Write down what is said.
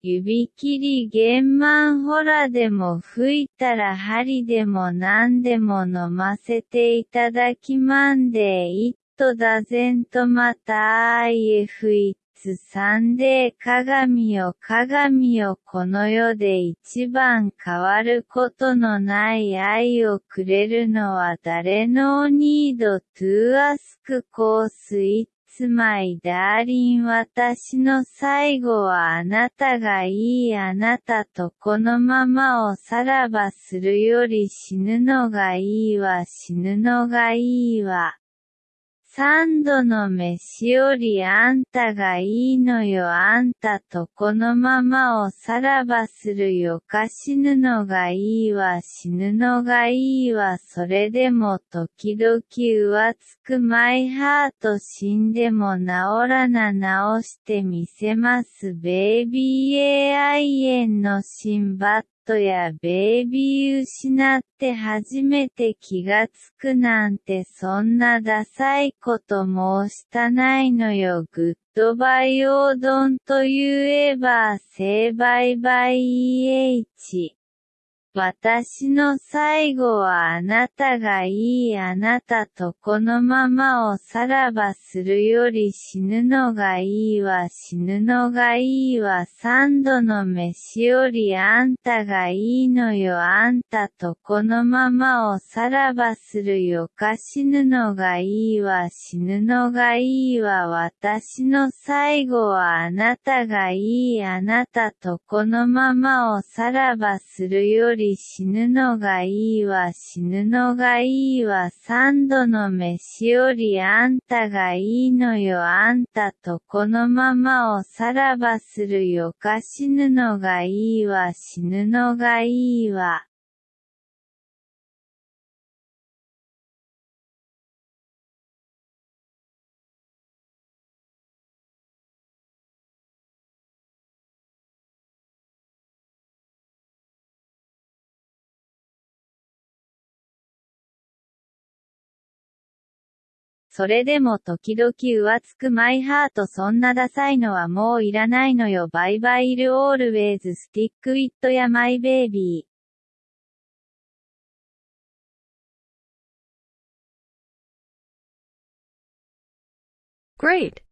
指切りげんまんほらでも吹いたら針でも何でも飲ませていただきまんでいっとだぜんとまた IF つサンデー鏡よ鏡よこの世で一番変わることのない愛をくれるのは誰 no need to ask 'cause it's my darling 私の最後はあなたがいいあなたとこのままおさらばするより死ぬのがいいわ死ぬのがいいわ。三度の飯よりあんたがいいのよあんたとこのままをさらばするよ。か死ぬのがいいわ。死ぬのがいいわ。それでも時々浮つくマイハート死んでも治らな。治してみせます。ベイビー AI 円のシンバットやベイビー失って初めて気がつくなんてそんなダサいこと申したないのよ。グッドバイオードンと言えばセイバイバイ EH 私の最後はあなたがいいあなたとこのままをさらばするより死ぬのがいいわ死ぬのがいいわ三度の飯よりあんたがいいのよあんたとこのままをさらばするよか死ぬのがいいわ死ぬのがいいわ私の最後はあなたがいいあなたとこのままをさらばするより死ぬのがいいわ死ぬのがいいわ三度の飯よりあんたがいいのよ。あんたとこのままをさらばするよ。か死ぬのがいいわ死ぬのがいいわそれでも時々浮つくマイハートそんなダサいのはもういらないのよバイバイルオールウェイズスティックウィットやマイベイビー Great!